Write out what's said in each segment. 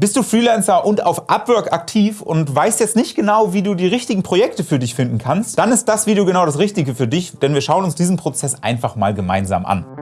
Bist du Freelancer und auf Upwork aktiv und weißt jetzt nicht genau, wie du die richtigen Projekte für dich finden kannst? Dann ist das Video genau das Richtige für dich, denn wir schauen uns diesen Prozess einfach mal gemeinsam an.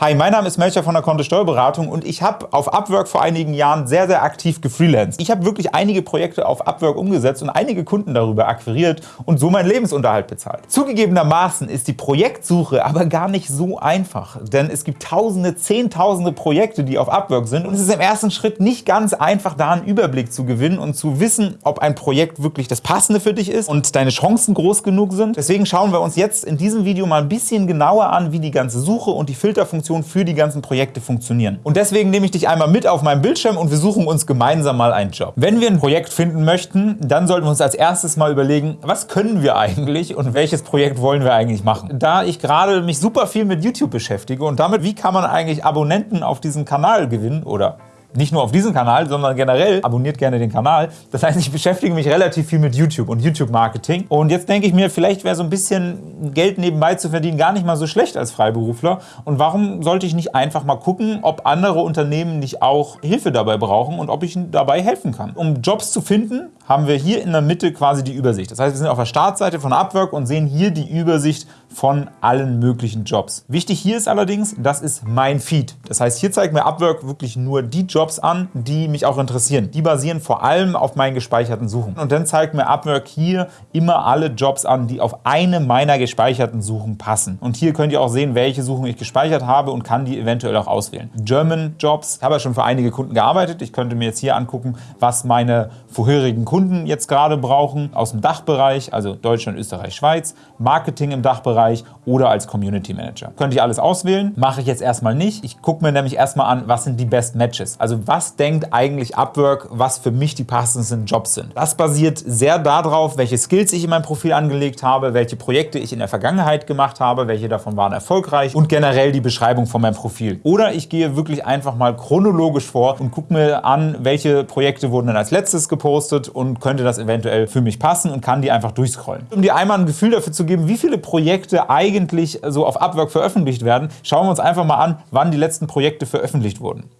Hi, mein Name ist Melcher von der Kontist Steuerberatung und ich habe auf Upwork vor einigen Jahren sehr, sehr aktiv gefreelanced. Ich habe wirklich einige Projekte auf Upwork umgesetzt und einige Kunden darüber akquiriert und so meinen Lebensunterhalt bezahlt. Zugegebenermaßen ist die Projektsuche aber gar nicht so einfach, denn es gibt tausende, zehntausende Projekte, die auf Upwork sind und es ist im ersten Schritt nicht ganz einfach, da einen Überblick zu gewinnen und zu wissen, ob ein Projekt wirklich das Passende für dich ist und deine Chancen groß genug sind. Deswegen schauen wir uns jetzt in diesem Video mal ein bisschen genauer an, wie die ganze Suche und die Filterfunktion Funktionen für die ganzen Projekte funktionieren. Und deswegen nehme ich dich einmal mit auf meinem Bildschirm und wir suchen uns gemeinsam mal einen Job. Wenn wir ein Projekt finden möchten, dann sollten wir uns als erstes mal überlegen, was können wir eigentlich und welches Projekt wollen wir eigentlich machen. Da ich gerade mich super viel mit YouTube beschäftige und damit, wie kann man eigentlich Abonnenten auf diesen Kanal gewinnen oder nicht nur auf diesem Kanal, sondern generell abonniert gerne den Kanal. Das heißt, ich beschäftige mich relativ viel mit YouTube und YouTube-Marketing. Und jetzt denke ich mir, vielleicht wäre so ein bisschen Geld nebenbei zu verdienen gar nicht mal so schlecht als Freiberufler. Und warum sollte ich nicht einfach mal gucken, ob andere Unternehmen nicht auch Hilfe dabei brauchen und ob ich ihnen dabei helfen kann. Um Jobs zu finden, haben wir hier in der Mitte quasi die Übersicht. Das heißt, wir sind auf der Startseite von Upwork und sehen hier die Übersicht von allen möglichen Jobs. Wichtig hier ist allerdings, das ist mein Feed. Das heißt, hier zeigt mir Upwork wirklich nur die Jobs an, die mich auch interessieren. Die basieren vor allem auf meinen gespeicherten Suchen. Und dann zeigt mir Upwork hier immer alle Jobs an, die auf eine meiner gespeicherten Suchen passen. Und hier könnt ihr auch sehen, welche Suchen ich gespeichert habe und kann die eventuell auch auswählen. German Jobs, ich habe ja schon für einige Kunden gearbeitet. Ich könnte mir jetzt hier angucken, was meine vorherigen Kunden jetzt gerade brauchen aus dem Dachbereich, also Deutschland, Österreich, Schweiz, Marketing im Dachbereich, Bereich oder als Community Manager. Könnte ich alles auswählen, mache ich jetzt erstmal nicht. Ich gucke mir nämlich erstmal an, was sind die Best Matches. Also was denkt eigentlich Upwork, was für mich die passendsten Jobs sind. Das basiert sehr darauf, welche Skills ich in meinem Profil angelegt habe, welche Projekte ich in der Vergangenheit gemacht habe, welche davon waren erfolgreich und generell die Beschreibung von meinem Profil. Oder ich gehe wirklich einfach mal chronologisch vor und gucke mir an, welche Projekte wurden dann als letztes gepostet und könnte das eventuell für mich passen und kann die einfach durchscrollen. Um dir einmal ein Gefühl dafür zu geben, wie viele Projekte Projekte eigentlich so auf Upwork veröffentlicht werden, schauen wir uns einfach mal an, wann die letzten Projekte veröffentlicht wurden.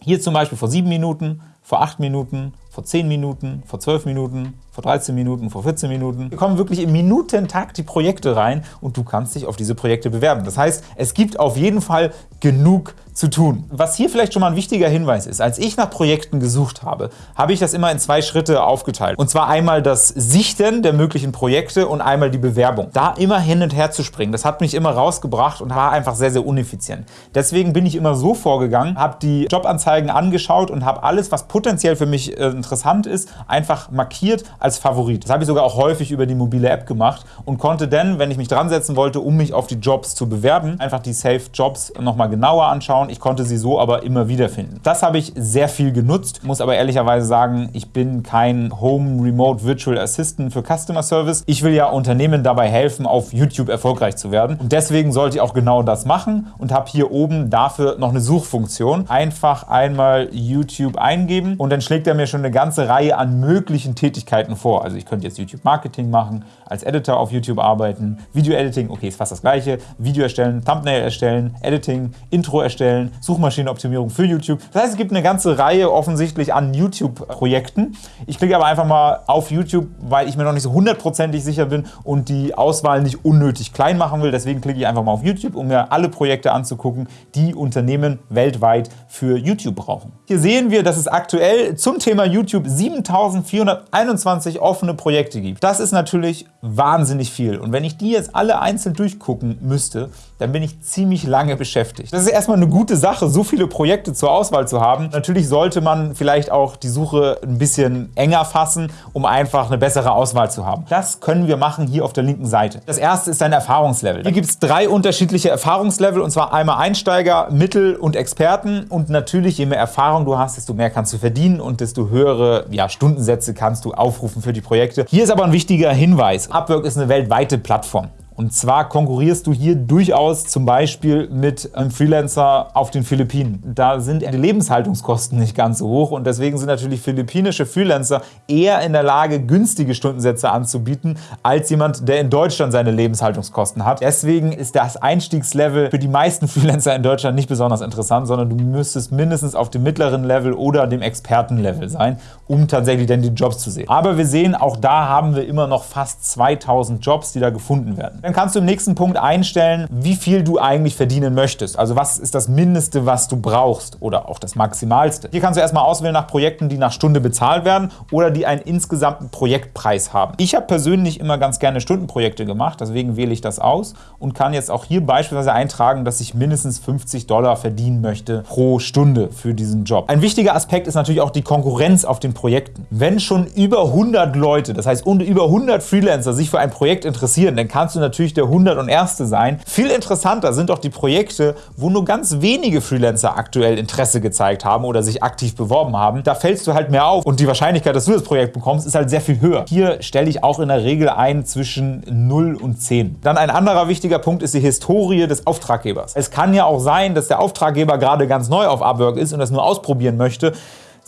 Hier zum Beispiel vor sieben Minuten, vor acht Minuten, vor 10 Minuten, vor 12 Minuten, vor 13 Minuten, vor 14 Minuten. Hier kommen wirklich im Minutentakt die Projekte rein und du kannst dich auf diese Projekte bewerben. Das heißt, es gibt auf jeden Fall genug zu tun. Was hier vielleicht schon mal ein wichtiger Hinweis ist, als ich nach Projekten gesucht habe, habe ich das immer in zwei Schritte aufgeteilt. Und zwar einmal das Sichten der möglichen Projekte und einmal die Bewerbung. Da immer hin und her zu springen, das hat mich immer rausgebracht und war einfach sehr, sehr uneffizient. Deswegen bin ich immer so vorgegangen, habe die Jobanzeigen angeschaut und habe alles, was potenziell für mich äh, interessant ist, einfach markiert als Favorit. Das habe ich sogar auch häufig über die mobile App gemacht und konnte dann, wenn ich mich dran setzen wollte, um mich auf die Jobs zu bewerben, einfach die Safe Jobs nochmal genauer anschauen. Ich konnte sie so aber immer wieder finden. Das habe ich sehr viel genutzt, muss aber ehrlicherweise sagen, ich bin kein Home Remote Virtual Assistant für Customer Service. Ich will ja Unternehmen dabei helfen, auf YouTube erfolgreich zu werden und deswegen sollte ich auch genau das machen und habe hier oben dafür noch eine Suchfunktion. Einfach einmal YouTube eingeben und dann schlägt er mir schon eine ganze Reihe an möglichen Tätigkeiten vor. Also ich könnte jetzt YouTube-Marketing machen, als Editor auf YouTube arbeiten, Video-Editing, okay, ist fast das gleiche, Video erstellen, Thumbnail erstellen, Editing, Intro erstellen, Suchmaschinenoptimierung für YouTube. Das heißt, es gibt eine ganze Reihe offensichtlich an YouTube-Projekten. Ich klicke aber einfach mal auf YouTube, weil ich mir noch nicht so hundertprozentig sicher bin und die Auswahl nicht unnötig klein machen will. Deswegen klicke ich einfach mal auf YouTube, um mir alle Projekte anzugucken, die Unternehmen weltweit für YouTube brauchen. Hier sehen wir, dass es aktuell zum Thema YouTube 7421 offene Projekte gibt. Das ist natürlich wahnsinnig viel. Und wenn ich die jetzt alle einzeln durchgucken müsste, dann bin ich ziemlich lange beschäftigt. Das ist erstmal eine gute Sache, so viele Projekte zur Auswahl zu haben. Natürlich sollte man vielleicht auch die Suche ein bisschen enger fassen, um einfach eine bessere Auswahl zu haben. Das können wir machen hier auf der linken Seite. Das erste ist dein Erfahrungslevel. Hier gibt es drei unterschiedliche Erfahrungslevel, und zwar einmal Einsteiger, Mittel und Experten. Und natürlich, je mehr Erfahrung du hast, desto mehr kannst du verdienen und desto höhere ja, Stundensätze kannst du aufrufen für die Projekte. Hier ist aber ein wichtiger Hinweis. Upwork ist eine weltweite Plattform. Und zwar konkurrierst du hier durchaus zum Beispiel mit einem Freelancer auf den Philippinen. Da sind die Lebenshaltungskosten nicht ganz so hoch und deswegen sind natürlich philippinische Freelancer eher in der Lage, günstige Stundensätze anzubieten, als jemand, der in Deutschland seine Lebenshaltungskosten hat. Deswegen ist das Einstiegslevel für die meisten Freelancer in Deutschland nicht besonders interessant, sondern du müsstest mindestens auf dem mittleren Level oder dem Expertenlevel sein, um tatsächlich dann die Jobs zu sehen. Aber wir sehen, auch da haben wir immer noch fast 2000 Jobs, die da gefunden werden. Dann kannst du im nächsten Punkt einstellen, wie viel du eigentlich verdienen möchtest. Also was ist das Mindeste, was du brauchst oder auch das Maximalste. Hier kannst du erstmal auswählen nach Projekten, die nach Stunde bezahlt werden oder die einen insgesamten Projektpreis haben. Ich habe persönlich immer ganz gerne Stundenprojekte gemacht, deswegen wähle ich das aus und kann jetzt auch hier beispielsweise eintragen, dass ich mindestens 50 Dollar verdienen möchte pro Stunde für diesen Job. Ein wichtiger Aspekt ist natürlich auch die Konkurrenz auf den Projekten. Wenn schon über 100 Leute, das heißt über 100 Freelancer sich für ein Projekt interessieren, dann kannst du natürlich der 101. sein. Viel interessanter sind doch die Projekte, wo nur ganz wenige Freelancer aktuell Interesse gezeigt haben oder sich aktiv beworben haben. Da fällst du halt mehr auf und die Wahrscheinlichkeit, dass du das Projekt bekommst, ist halt sehr viel höher. Hier stelle ich auch in der Regel ein zwischen 0 und 10. Dann ein anderer wichtiger Punkt ist die Historie des Auftraggebers. Es kann ja auch sein, dass der Auftraggeber gerade ganz neu auf Upwork ist und das nur ausprobieren möchte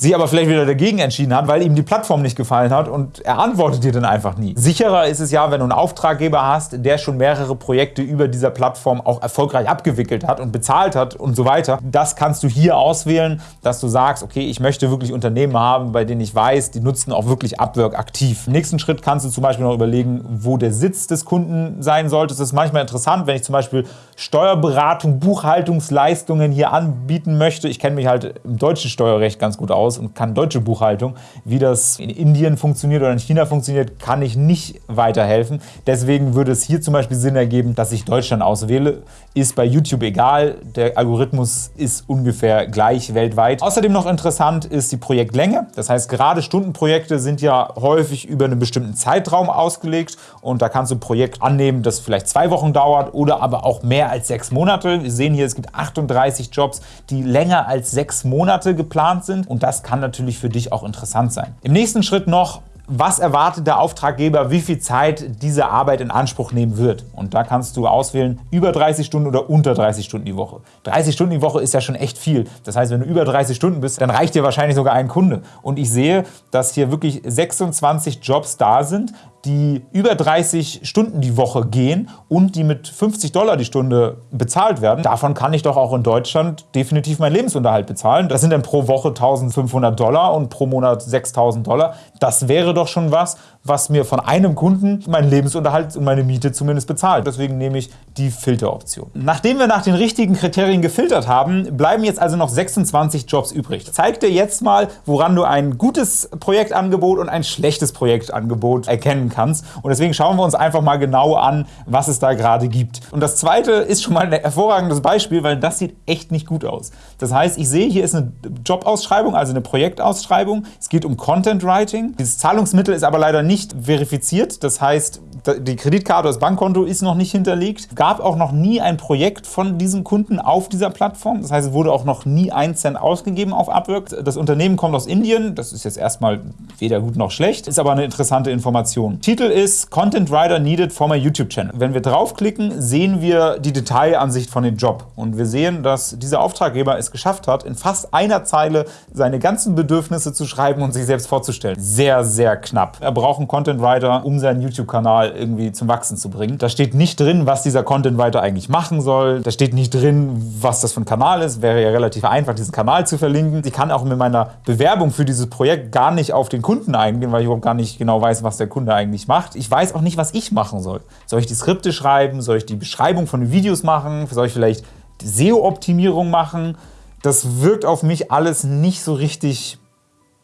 sich aber vielleicht wieder dagegen entschieden hat, weil ihm die Plattform nicht gefallen hat und er antwortet dir dann einfach nie. Sicherer ist es ja, wenn du einen Auftraggeber hast, der schon mehrere Projekte über dieser Plattform auch erfolgreich abgewickelt hat und bezahlt hat und so weiter. Das kannst du hier auswählen, dass du sagst, okay, ich möchte wirklich Unternehmen haben, bei denen ich weiß, die nutzen auch wirklich Upwork aktiv. Im nächsten Schritt kannst du zum Beispiel noch überlegen, wo der Sitz des Kunden sein sollte. Das ist manchmal interessant, wenn ich zum Beispiel Steuerberatung, Buchhaltungsleistungen hier anbieten möchte. Ich kenne mich halt im deutschen Steuerrecht ganz gut aus aus und kann deutsche Buchhaltung. Wie das in Indien funktioniert oder in China funktioniert, kann ich nicht weiterhelfen. Deswegen würde es hier zum Beispiel Sinn ergeben, dass ich Deutschland auswähle. Ist bei YouTube egal, der Algorithmus ist ungefähr gleich weltweit. Außerdem noch interessant ist die Projektlänge. Das heißt, gerade Stundenprojekte sind ja häufig über einen bestimmten Zeitraum ausgelegt und da kannst du ein Projekt annehmen, das vielleicht zwei Wochen dauert oder aber auch mehr als sechs Monate. Wir sehen hier, es gibt 38 Jobs, die länger als sechs Monate geplant sind und das kann natürlich für dich auch interessant sein. Im nächsten Schritt noch was erwartet der Auftraggeber, wie viel Zeit diese Arbeit in Anspruch nehmen wird. Und da kannst du auswählen, über 30 Stunden oder unter 30 Stunden die Woche. 30 Stunden die Woche ist ja schon echt viel. Das heißt, wenn du über 30 Stunden bist, dann reicht dir wahrscheinlich sogar ein Kunde. Und ich sehe, dass hier wirklich 26 Jobs da sind, die über 30 Stunden die Woche gehen und die mit 50 Dollar die Stunde bezahlt werden, davon kann ich doch auch in Deutschland definitiv meinen Lebensunterhalt bezahlen. Das sind dann pro Woche 1500 Dollar und pro Monat 6000 Dollar. Das wäre doch schon was, was mir von einem Kunden meinen Lebensunterhalt und meine Miete zumindest bezahlt. Deswegen nehme ich die Filteroption. Nachdem wir nach den richtigen Kriterien gefiltert haben, bleiben jetzt also noch 26 Jobs übrig. Ich zeige dir jetzt mal, woran du ein gutes Projektangebot und ein schlechtes Projektangebot erkennen kannst. Und deswegen schauen wir uns einfach mal genau an, was es da gerade gibt. Und das zweite ist schon mal ein hervorragendes Beispiel, weil das sieht echt nicht gut aus. Das heißt, ich sehe, hier ist eine Jobausschreibung, also eine Projektausschreibung. Es geht um Content Writing. Dieses Zahlungsmittel ist aber leider nicht verifiziert. Das heißt, die Kreditkarte, das Bankkonto ist noch nicht hinterlegt. Es gab auch noch nie ein Projekt von diesem Kunden auf dieser Plattform. Das heißt, es wurde auch noch nie ein Cent ausgegeben auf Upwork. Das Unternehmen kommt aus Indien. Das ist jetzt erstmal weder gut noch schlecht, ist aber eine interessante Information. Titel ist Content Writer Needed for my YouTube Channel. Wenn wir draufklicken, sehen wir die Detailansicht von dem Job. Und wir sehen, dass dieser Auftraggeber es geschafft hat, in fast einer Zeile seine ganzen Bedürfnisse zu schreiben und sich selbst vorzustellen. Sehr, sehr knapp. Er braucht einen Content Writer, um seinen YouTube-Kanal irgendwie zum Wachsen zu bringen. Da steht nicht drin, was dieser Content Writer eigentlich machen soll. Da steht nicht drin, was das für ein Kanal ist. Wäre ja relativ einfach, diesen Kanal zu verlinken. Ich kann auch mit meiner Bewerbung für dieses Projekt gar nicht auf den Kunden eingehen, weil ich überhaupt gar nicht genau weiß, was der Kunde eigentlich macht. Ich weiß auch nicht, was ich machen soll. Soll ich die Skripte schreiben? Soll ich die Beschreibung von den Videos machen? Soll ich vielleicht SEO-Optimierung machen? Das wirkt auf mich alles nicht so richtig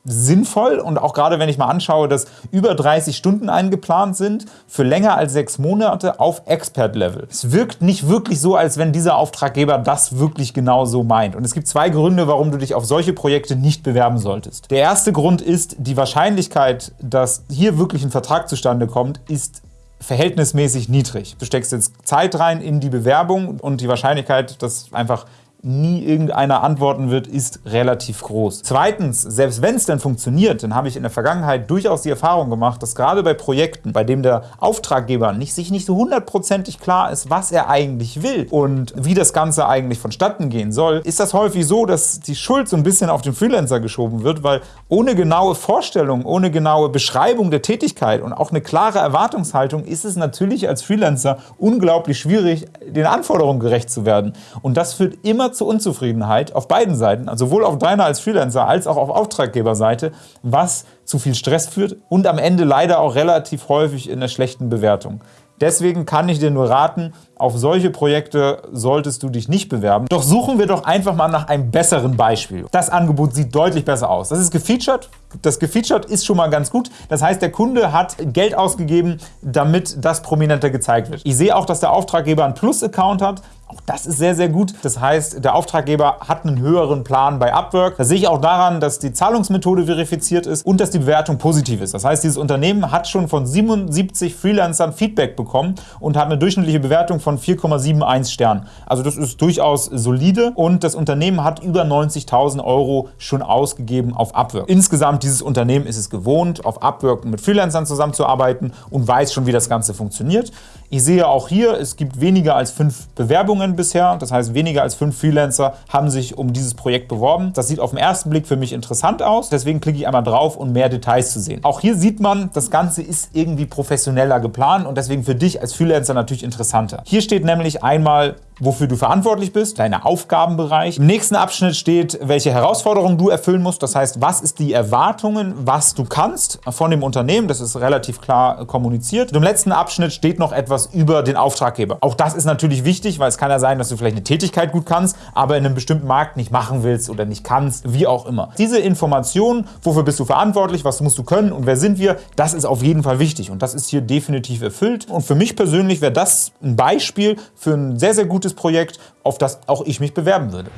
sinnvoll und auch gerade wenn ich mal anschaue, dass über 30 Stunden eingeplant sind für länger als sechs Monate auf Expert-Level. Es wirkt nicht wirklich so, als wenn dieser Auftraggeber das wirklich genau so meint. Und es gibt zwei Gründe, warum du dich auf solche Projekte nicht bewerben solltest. Der erste Grund ist, die Wahrscheinlichkeit, dass hier wirklich ein Vertrag zustande kommt, ist verhältnismäßig niedrig. Du steckst jetzt Zeit rein in die Bewerbung und die Wahrscheinlichkeit, dass einfach nie irgendeiner antworten wird, ist relativ groß. Zweitens, selbst wenn es denn funktioniert, dann habe ich in der Vergangenheit durchaus die Erfahrung gemacht, dass gerade bei Projekten, bei dem der Auftraggeber nicht, sich nicht so hundertprozentig klar ist, was er eigentlich will und wie das Ganze eigentlich vonstatten gehen soll, ist das häufig so, dass die Schuld so ein bisschen auf den Freelancer geschoben wird, weil ohne genaue Vorstellung, ohne genaue Beschreibung der Tätigkeit und auch eine klare Erwartungshaltung ist es natürlich als Freelancer unglaublich schwierig, den Anforderungen gerecht zu werden. Und das führt immer zu Unzufriedenheit auf beiden Seiten, also sowohl auf deiner als Freelancer als auch auf Auftraggeberseite, was zu viel Stress führt und am Ende leider auch relativ häufig in der schlechten Bewertung. Deswegen kann ich dir nur raten, auf solche Projekte solltest du dich nicht bewerben. Doch suchen wir doch einfach mal nach einem besseren Beispiel. Das Angebot sieht deutlich besser aus. Das ist gefeatured. Das gefeatured ist schon mal ganz gut. Das heißt, der Kunde hat Geld ausgegeben, damit das prominenter gezeigt wird. Ich sehe auch, dass der Auftraggeber einen Plus-Account hat. Auch das ist sehr, sehr gut. Das heißt, der Auftraggeber hat einen höheren Plan bei Upwork. Das sehe ich auch daran, dass die Zahlungsmethode verifiziert ist und dass die Bewertung positiv ist. Das heißt, dieses Unternehmen hat schon von 77 Freelancern Feedback bekommen und hat eine durchschnittliche Bewertung von 4,71 Sternen. Also das ist durchaus solide und das Unternehmen hat über 90.000 Euro schon ausgegeben auf Upwork. Insgesamt dieses Unternehmen ist es gewohnt, auf Upwork mit Freelancern zusammenzuarbeiten und weiß schon, wie das Ganze funktioniert. Ich sehe auch hier, es gibt weniger als fünf Bewerbungen bisher. Das heißt, weniger als fünf Freelancer haben sich um dieses Projekt beworben. Das sieht auf den ersten Blick für mich interessant aus. Deswegen klicke ich einmal drauf, um mehr Details zu sehen. Auch hier sieht man, das Ganze ist irgendwie professioneller geplant und deswegen für dich als Freelancer natürlich interessanter. Hier steht nämlich einmal wofür du verantwortlich bist, deine Aufgabenbereich. Im nächsten Abschnitt steht, welche Herausforderungen du erfüllen musst. Das heißt, was ist die Erwartungen, was du kannst von dem Unternehmen. Das ist relativ klar kommuniziert. Und im letzten Abschnitt steht noch etwas über den Auftraggeber. Auch das ist natürlich wichtig, weil es kann ja sein, dass du vielleicht eine Tätigkeit gut kannst, aber in einem bestimmten Markt nicht machen willst oder nicht kannst, wie auch immer. Diese Informationen, wofür bist du verantwortlich, was musst du können und wer sind wir, das ist auf jeden Fall wichtig und das ist hier definitiv erfüllt. Und für mich persönlich wäre das ein Beispiel für ein sehr, sehr gutes gutes Projekt, auf das auch ich mich bewerben würde.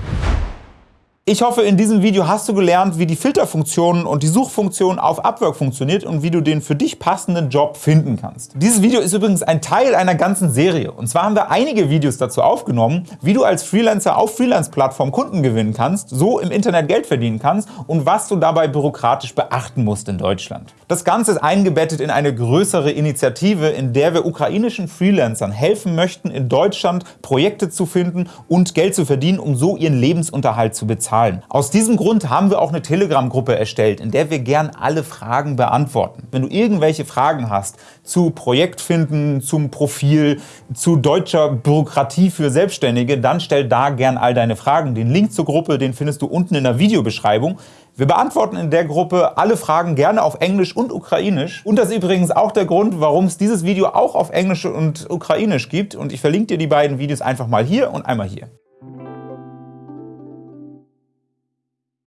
Ich hoffe, in diesem Video hast du gelernt, wie die Filterfunktion und die Suchfunktion auf Upwork funktioniert und wie du den für dich passenden Job finden kannst. Dieses Video ist übrigens ein Teil einer ganzen Serie. Und zwar haben wir einige Videos dazu aufgenommen, wie du als Freelancer auf Freelance-Plattformen Kunden gewinnen kannst, so im Internet Geld verdienen kannst und was du dabei bürokratisch beachten musst in Deutschland. Das Ganze ist eingebettet in eine größere Initiative, in der wir ukrainischen Freelancern helfen möchten, in Deutschland Projekte zu finden und Geld zu verdienen, um so ihren Lebensunterhalt zu bezahlen. Zahlen. Aus diesem Grund haben wir auch eine Telegram-Gruppe erstellt, in der wir gern alle Fragen beantworten. Wenn du irgendwelche Fragen hast zu Projektfinden, zum Profil, zu deutscher Bürokratie für Selbstständige, dann stell da gern all deine Fragen. Den Link zur Gruppe, den findest du unten in der Videobeschreibung. Wir beantworten in der Gruppe alle Fragen gerne auf Englisch und Ukrainisch. Und das ist übrigens auch der Grund, warum es dieses Video auch auf Englisch und Ukrainisch gibt. Und ich verlinke dir die beiden Videos einfach mal hier und einmal hier.